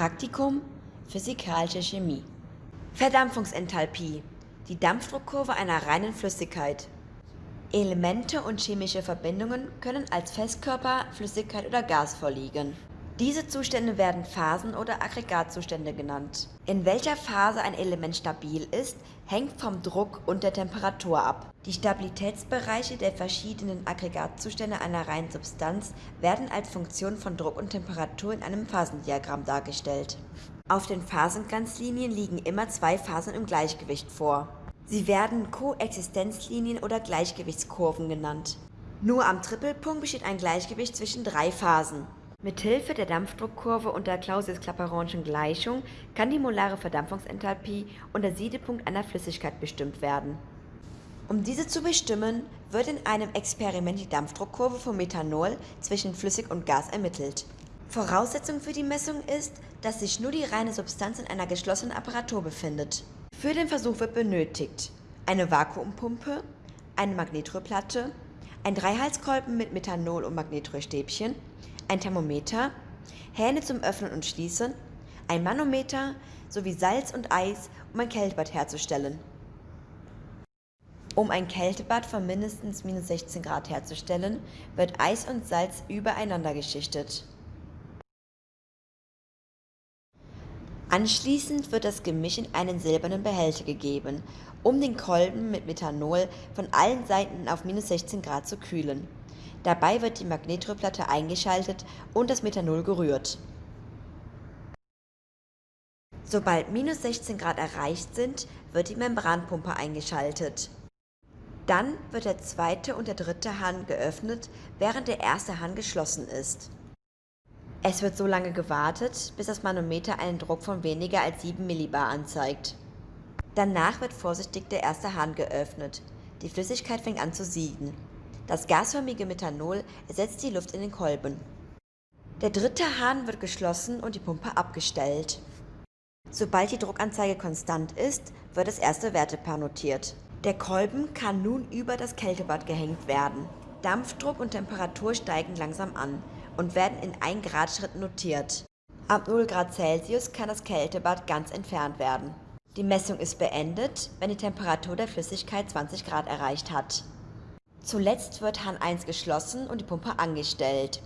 Praktikum Physikalische Chemie Verdampfungsenthalpie die Dampfdruckkurve einer reinen Flüssigkeit. Elemente und chemische Verbindungen können als Festkörper, Flüssigkeit oder Gas vorliegen. Diese Zustände werden Phasen oder Aggregatzustände genannt. In welcher Phase ein Element stabil ist, hängt vom Druck und der Temperatur ab. Die Stabilitätsbereiche der verschiedenen Aggregatzustände einer reinen Substanz werden als Funktion von Druck und Temperatur in einem Phasendiagramm dargestellt. Auf den Phasengrenzlinien liegen immer zwei Phasen im Gleichgewicht vor. Sie werden Koexistenzlinien oder Gleichgewichtskurven genannt. Nur am Trippelpunkt besteht ein Gleichgewicht zwischen drei Phasen. Mithilfe der Dampfdruckkurve und der Clausius-Clapeyronschen Gleichung kann die molare Verdampfungsenthalpie und der Siedepunkt einer Flüssigkeit bestimmt werden. Um diese zu bestimmen, wird in einem Experiment die Dampfdruckkurve von Methanol zwischen Flüssig und Gas ermittelt. Voraussetzung für die Messung ist, dass sich nur die reine Substanz in einer geschlossenen Apparatur befindet. Für den Versuch wird benötigt eine Vakuumpumpe, eine Magnetröhrplatte, ein Dreihalskolben mit Methanol- und Magnetröhrstäbchen, ein Thermometer, Hähne zum Öffnen und Schließen, ein Manometer sowie Salz und Eis, um ein Kältebad herzustellen. Um ein Kältebad von mindestens minus 16 Grad herzustellen, wird Eis und Salz übereinander geschichtet. Anschließend wird das Gemisch in einen silbernen Behälter gegeben, um den Kolben mit Methanol von allen Seiten auf minus 16 Grad zu kühlen. Dabei wird die Magnetröhrplatte eingeschaltet und das Methanol gerührt. Sobald minus 16 Grad erreicht sind, wird die Membranpumpe eingeschaltet. Dann wird der zweite und der dritte Hahn geöffnet, während der erste Hahn geschlossen ist. Es wird so lange gewartet, bis das Manometer einen Druck von weniger als 7 Millibar anzeigt. Danach wird vorsichtig der erste Hahn geöffnet. Die Flüssigkeit fängt an zu sieden. Das gasförmige Methanol ersetzt die Luft in den Kolben. Der dritte Hahn wird geschlossen und die Pumpe abgestellt. Sobald die Druckanzeige konstant ist, wird das erste Wertepaar notiert. Der Kolben kann nun über das Kältebad gehängt werden. Dampfdruck und Temperatur steigen langsam an und werden in 1 Grad Schritten notiert. Ab 0 Grad Celsius kann das Kältebad ganz entfernt werden. Die Messung ist beendet, wenn die Temperatur der Flüssigkeit 20 Grad erreicht hat. Zuletzt wird Hahn 1 geschlossen und die Pumpe angestellt.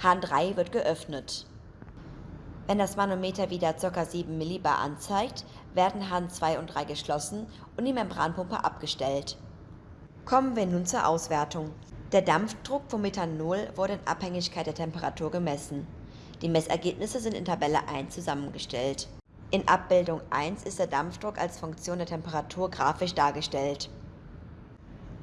Hahn 3 wird geöffnet. Wenn das Manometer wieder ca. 7 Millibar anzeigt, werden Hahn 2 und 3 geschlossen und die Membranpumpe abgestellt. Kommen wir nun zur Auswertung. Der Dampfdruck vom Methanol wurde in Abhängigkeit der Temperatur gemessen. Die Messergebnisse sind in Tabelle 1 zusammengestellt. In Abbildung 1 ist der Dampfdruck als Funktion der Temperatur grafisch dargestellt.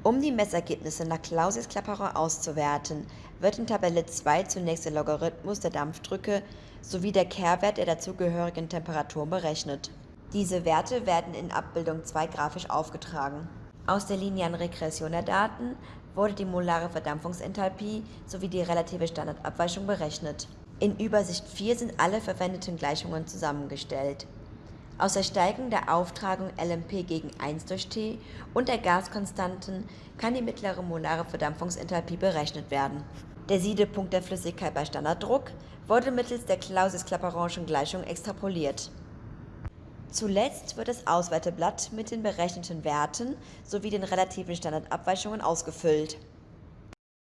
Um die Messergebnisse nach Clausius-Clapeyron auszuwerten, wird in Tabelle 2 zunächst der Logarithmus der Dampfdrücke sowie der Kehrwert der dazugehörigen Temperatur berechnet. Diese Werte werden in Abbildung 2 grafisch aufgetragen. Aus der linearen Regression der Daten wurde die molare Verdampfungsenthalpie sowie die relative Standardabweichung berechnet. In Übersicht 4 sind alle verwendeten Gleichungen zusammengestellt. Aus der Steigung der Auftragung LMP gegen 1 durch T und der Gaskonstanten kann die mittlere molare Verdampfungsenthalpie berechnet werden. Der Siedepunkt der Flüssigkeit bei Standarddruck wurde mittels der Clausius-Clapeyronschen Gleichung extrapoliert. Zuletzt wird das Auswerteblatt mit den berechneten Werten sowie den relativen Standardabweichungen ausgefüllt